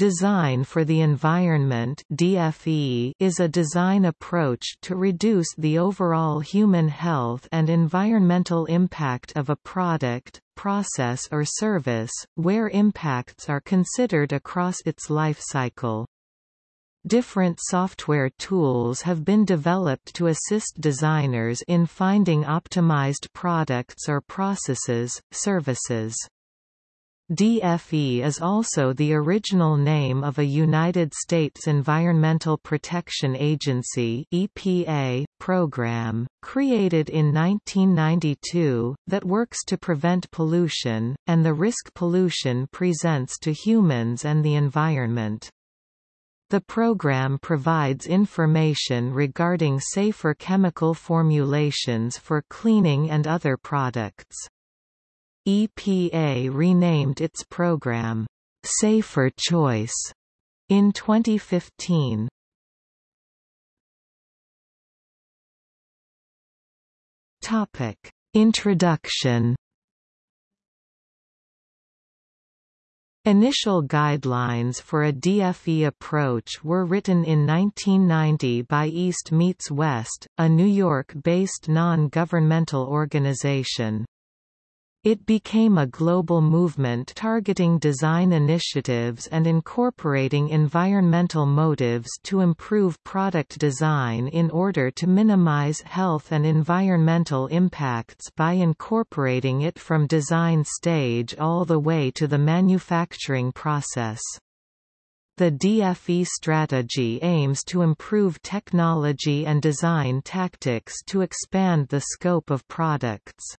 Design for the Environment DFE is a design approach to reduce the overall human health and environmental impact of a product, process or service, where impacts are considered across its life cycle. Different software tools have been developed to assist designers in finding optimized products or processes, services. DFE is also the original name of a United States Environmental Protection Agency EPA program, created in 1992, that works to prevent pollution, and the risk pollution presents to humans and the environment. The program provides information regarding safer chemical formulations for cleaning and other products. EPA renamed its program, Safer Choice, in 2015. Topic. Introduction Initial guidelines for a DFE approach were written in 1990 by East Meets West, a New York-based non-governmental organization. It became a global movement targeting design initiatives and incorporating environmental motives to improve product design in order to minimize health and environmental impacts by incorporating it from design stage all the way to the manufacturing process. The DFE strategy aims to improve technology and design tactics to expand the scope of products.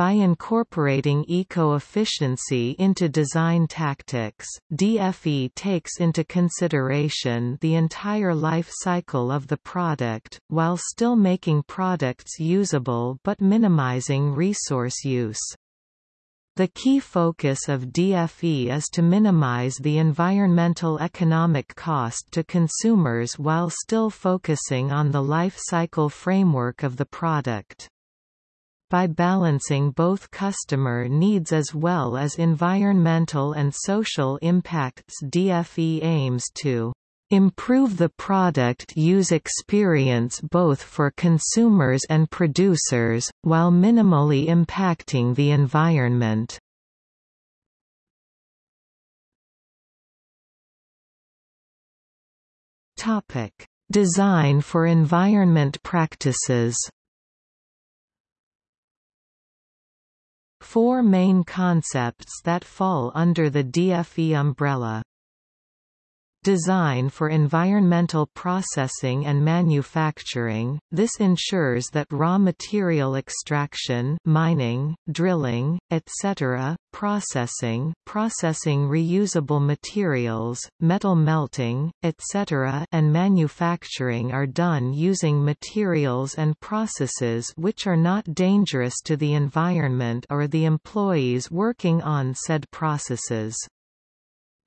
By incorporating eco-efficiency into design tactics, DFE takes into consideration the entire life cycle of the product, while still making products usable but minimizing resource use. The key focus of DFE is to minimize the environmental economic cost to consumers while still focusing on the life cycle framework of the product by balancing both customer needs as well as environmental and social impacts DFE aims to improve the product use experience both for consumers and producers, while minimally impacting the environment. Topic Design for environment practices Four main concepts that fall under the DFE umbrella Design for environmental processing and manufacturing, this ensures that raw material extraction mining, drilling, etc., processing, processing reusable materials, metal melting, etc. and manufacturing are done using materials and processes which are not dangerous to the environment or the employees working on said processes.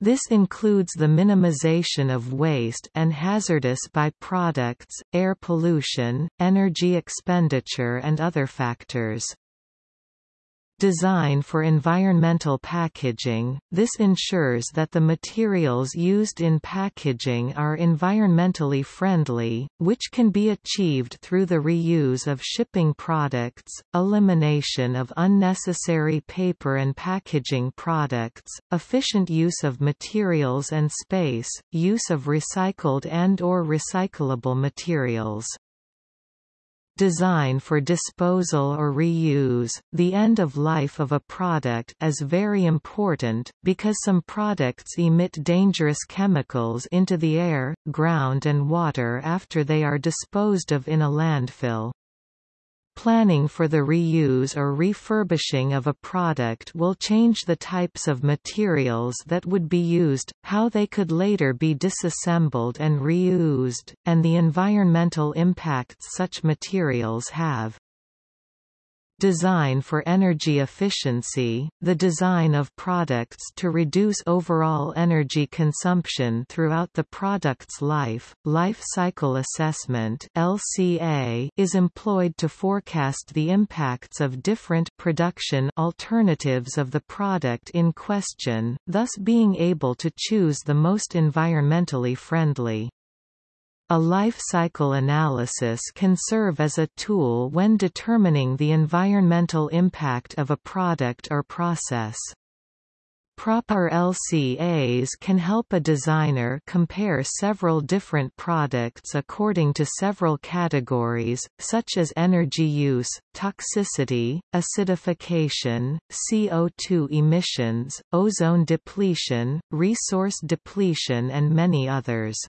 This includes the minimization of waste and hazardous byproducts, air pollution, energy expenditure and other factors. Design for environmental packaging, this ensures that the materials used in packaging are environmentally friendly, which can be achieved through the reuse of shipping products, elimination of unnecessary paper and packaging products, efficient use of materials and space, use of recycled and or recyclable materials design for disposal or reuse, the end of life of a product is very important, because some products emit dangerous chemicals into the air, ground and water after they are disposed of in a landfill. Planning for the reuse or refurbishing of a product will change the types of materials that would be used, how they could later be disassembled and reused, and the environmental impacts such materials have. Design for energy efficiency, the design of products to reduce overall energy consumption throughout the product's life. Life cycle assessment (LCA) is employed to forecast the impacts of different production alternatives of the product in question, thus being able to choose the most environmentally friendly. A life cycle analysis can serve as a tool when determining the environmental impact of a product or process. Proper LCAs can help a designer compare several different products according to several categories, such as energy use, toxicity, acidification, CO2 emissions, ozone depletion, resource depletion and many others.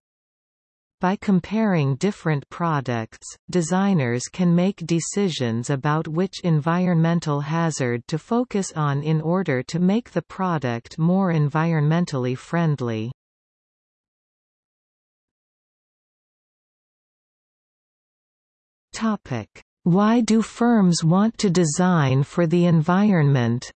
By comparing different products, designers can make decisions about which environmental hazard to focus on in order to make the product more environmentally friendly. Why do firms want to design for the environment?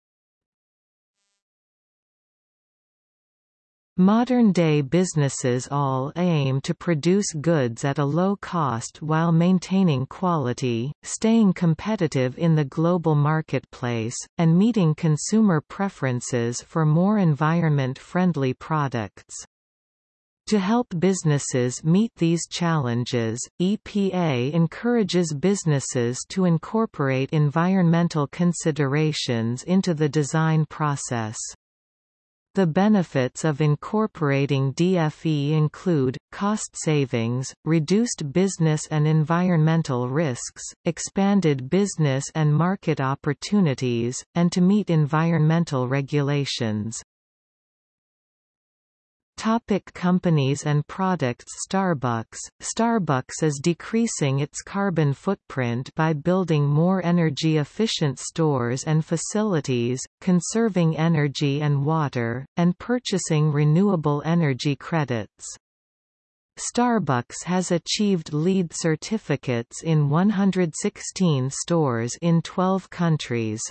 Modern-day businesses all aim to produce goods at a low cost while maintaining quality, staying competitive in the global marketplace, and meeting consumer preferences for more environment-friendly products. To help businesses meet these challenges, EPA encourages businesses to incorporate environmental considerations into the design process. The benefits of incorporating DFE include, cost savings, reduced business and environmental risks, expanded business and market opportunities, and to meet environmental regulations. Topic companies and products Starbucks Starbucks is decreasing its carbon footprint by building more energy-efficient stores and facilities, conserving energy and water, and purchasing renewable energy credits. Starbucks has achieved LEED certificates in 116 stores in 12 countries.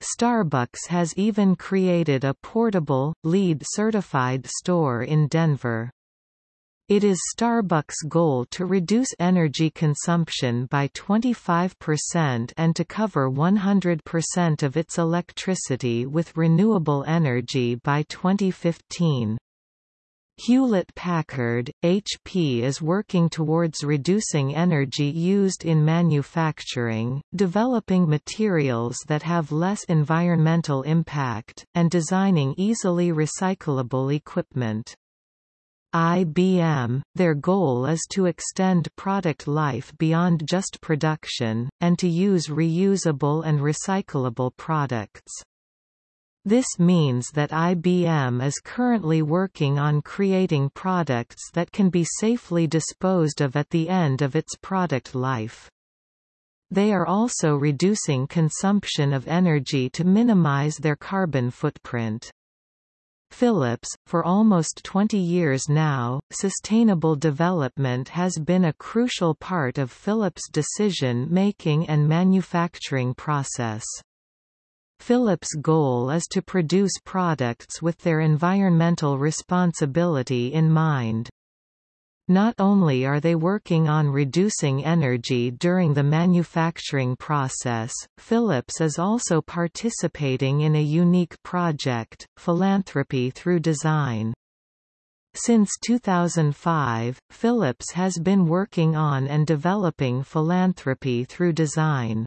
Starbucks has even created a portable, LEED-certified store in Denver. It is Starbucks' goal to reduce energy consumption by 25% and to cover 100% of its electricity with renewable energy by 2015. Hewlett-Packard, HP is working towards reducing energy used in manufacturing, developing materials that have less environmental impact, and designing easily recyclable equipment. IBM, their goal is to extend product life beyond just production, and to use reusable and recyclable products. This means that IBM is currently working on creating products that can be safely disposed of at the end of its product life. They are also reducing consumption of energy to minimize their carbon footprint. Philips, for almost 20 years now, sustainable development has been a crucial part of Philips' decision-making and manufacturing process. Philips' goal is to produce products with their environmental responsibility in mind. Not only are they working on reducing energy during the manufacturing process, Philips is also participating in a unique project, Philanthropy Through Design. Since 2005, Philips has been working on and developing philanthropy through design.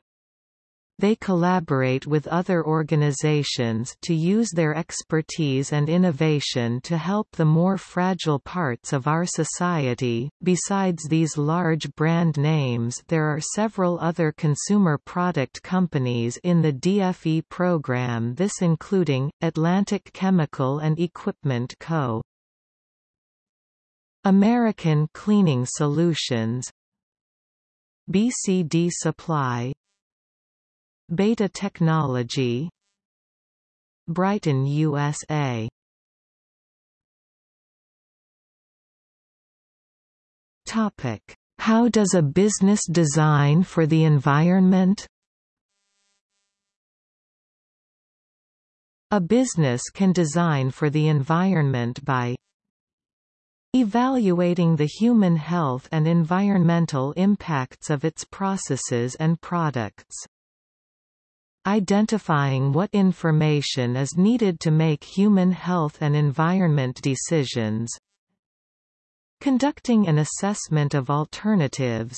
They collaborate with other organizations to use their expertise and innovation to help the more fragile parts of our society. Besides these large brand names, there are several other consumer product companies in the DFE program, this including Atlantic Chemical and Equipment Co. American Cleaning Solutions BCD Supply Beta Technology Brighton USA Topic how does a business design for the environment? A business can design for the environment by evaluating the human health and environmental impacts of its processes and products identifying what information is needed to make human health and environment decisions. Conducting an assessment of alternatives.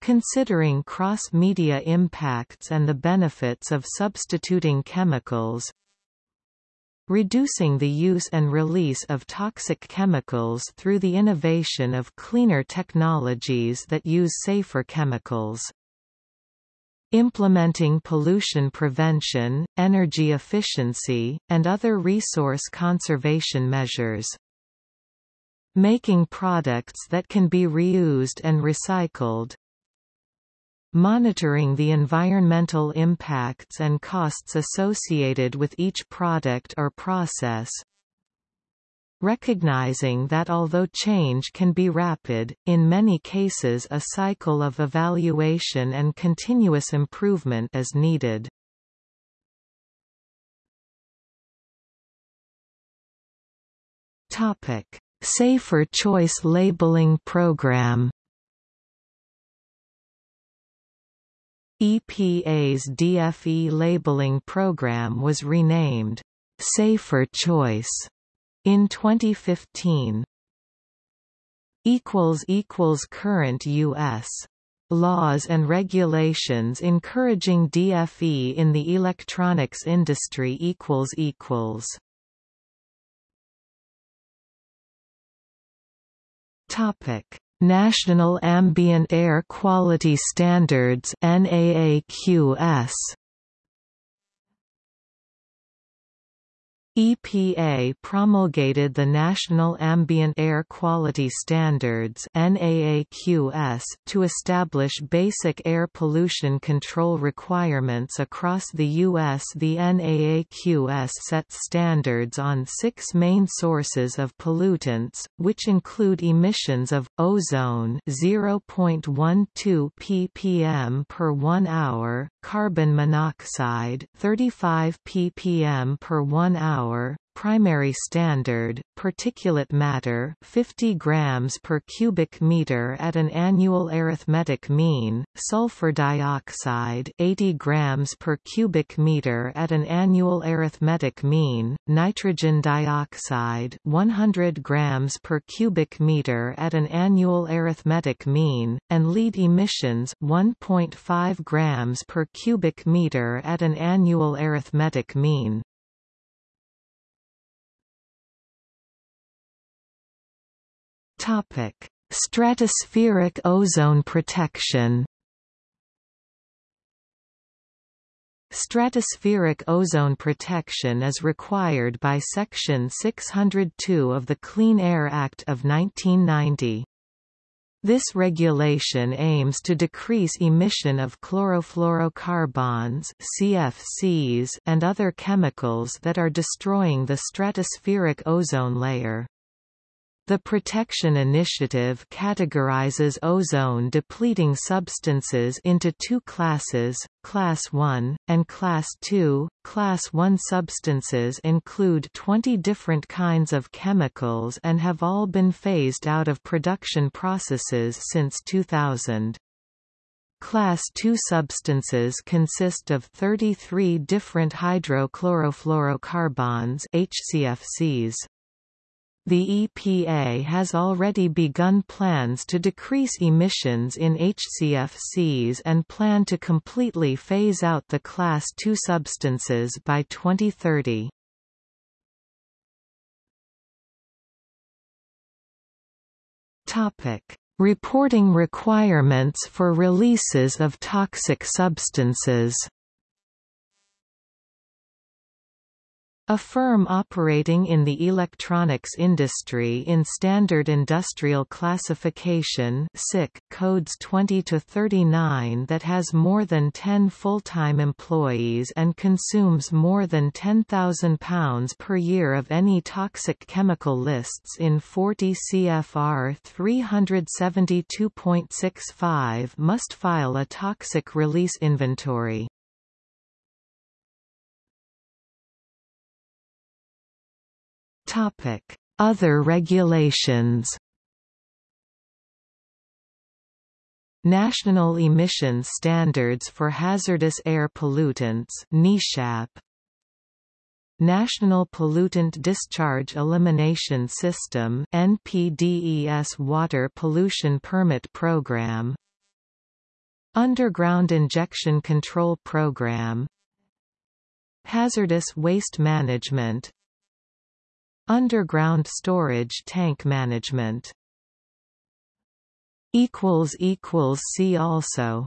Considering cross-media impacts and the benefits of substituting chemicals. Reducing the use and release of toxic chemicals through the innovation of cleaner technologies that use safer chemicals. Implementing pollution prevention, energy efficiency, and other resource conservation measures. Making products that can be reused and recycled, monitoring the environmental impacts and costs associated with each product or process, recognizing that although change can be rapid, in many cases a cycle of evaluation and continuous improvement is needed. Topic: Safer Choice Labeling Program EPA's DFE labeling program was renamed Safer Choice in 2015. equals equals current US laws and regulations encouraging DFE in the electronics industry equals equals. Topic. National Ambient Air Quality Standards NAAQS EPA promulgated the National Ambient Air Quality Standards NAAQS to establish basic air pollution control requirements across the U.S. The NAAQS sets standards on six main sources of pollutants, which include emissions of, ozone 0.12 ppm per 1 hour, carbon monoxide 35 ppm per 1 hour hour, primary standard, particulate matter 50 grams per cubic meter at an annual arithmetic mean, sulfur dioxide 80 grams per cubic meter at an annual arithmetic mean, nitrogen dioxide 100 grams per cubic meter at an annual arithmetic mean, and lead emissions 1.5 grams per cubic meter at an annual arithmetic mean. Topic: Stratospheric ozone protection. Stratospheric ozone protection is required by Section 602 of the Clean Air Act of 1990. This regulation aims to decrease emission of chlorofluorocarbons CFCs and other chemicals that are destroying the stratospheric ozone layer. The Protection Initiative categorizes ozone-depleting substances into two classes, Class 1, and Class 2. Class 1 substances include 20 different kinds of chemicals and have all been phased out of production processes since 2000. Class II substances consist of 33 different hydrochlorofluorocarbons HCFCs. The EPA has already begun plans to decrease emissions in HCFCs and plan to completely phase out the Class II substances by 2030. Topic. Reporting requirements for releases of toxic substances A firm operating in the electronics industry in Standard Industrial Classification SIC, codes 20 to 39 that has more than 10 full-time employees and consumes more than 10,000 pounds per year of any toxic chemical lists in 40 CFR 372.65 must file a toxic release inventory. Other regulations. National Emission Standards for Hazardous Air Pollutants NESHAP. National Pollutant Discharge Elimination System NPDES Water Pollution Permit Program. Underground Injection Control Program. Hazardous Waste Management Underground Storage Tank Management. See also